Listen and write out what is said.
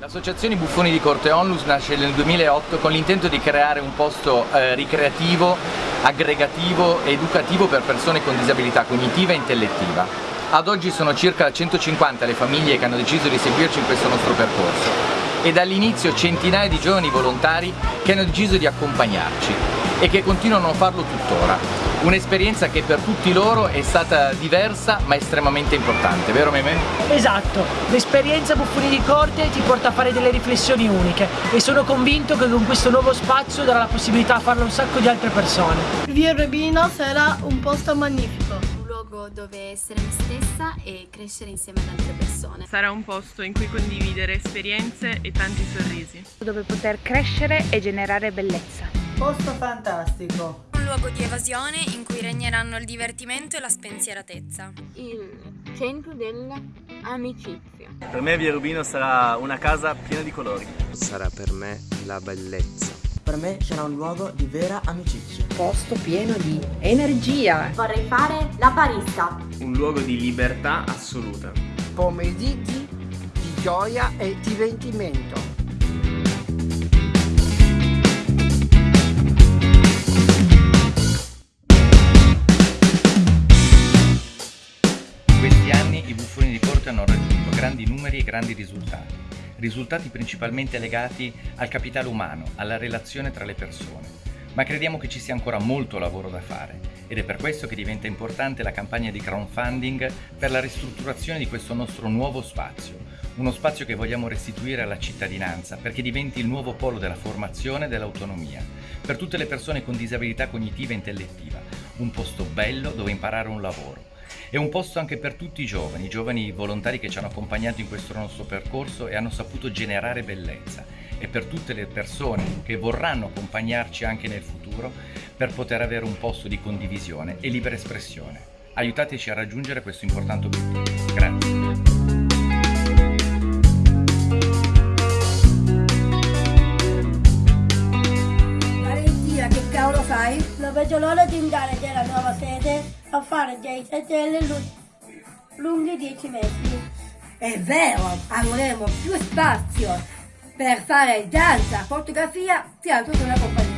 L'associazione Buffoni di Corte Onlus nasce nel 2008 con l'intento di creare un posto eh, ricreativo, aggregativo e educativo per persone con disabilità cognitiva e intellettiva. Ad oggi sono circa 150 le famiglie che hanno deciso di seguirci in questo nostro percorso e dall'inizio centinaia di giovani volontari che hanno deciso di accompagnarci e che continuano a farlo tuttora. Un'esperienza che per tutti loro è stata diversa ma estremamente importante, vero Meme? Esatto, l'esperienza Buffoni di Corte ti porta a fare delle riflessioni uniche e sono convinto che con questo nuovo spazio darà la possibilità a farlo un sacco di altre persone. Via Urbino sarà un posto magnifico luogo dove essere me stessa e crescere insieme ad altre persone. Sarà un posto in cui condividere esperienze e tanti sorrisi. Dove poter crescere e generare bellezza. Posto fantastico luogo di evasione in cui regneranno il divertimento e la spensieratezza. Il centro dell'amicizia. Per me Via Rubino sarà una casa piena di colori. Sarà per me la bellezza. Per me sarà un luogo di vera amicizia. Posto pieno di energia. Vorrei fare la barista. Un luogo di libertà assoluta. Pomeriggi di gioia e divertimento grandi numeri e grandi risultati, risultati principalmente legati al capitale umano, alla relazione tra le persone. Ma crediamo che ci sia ancora molto lavoro da fare ed è per questo che diventa importante la campagna di crowdfunding per la ristrutturazione di questo nostro nuovo spazio, uno spazio che vogliamo restituire alla cittadinanza perché diventi il nuovo polo della formazione e dell'autonomia, per tutte le persone con disabilità cognitiva e intellettiva, un posto bello dove imparare un lavoro è un posto anche per tutti i giovani, i giovani volontari che ci hanno accompagnato in questo nostro percorso e hanno saputo generare bellezza e per tutte le persone che vorranno accompagnarci anche nel futuro per poter avere un posto di condivisione e libera espressione. Aiutateci a raggiungere questo importante obiettivo. Grazie. Vedo l'ora di andare nella nuova sede a fare dei sedili lunghi 10 metri. È vero, avremo più spazio per fare danza, fotografia, sia tutta una compagnia.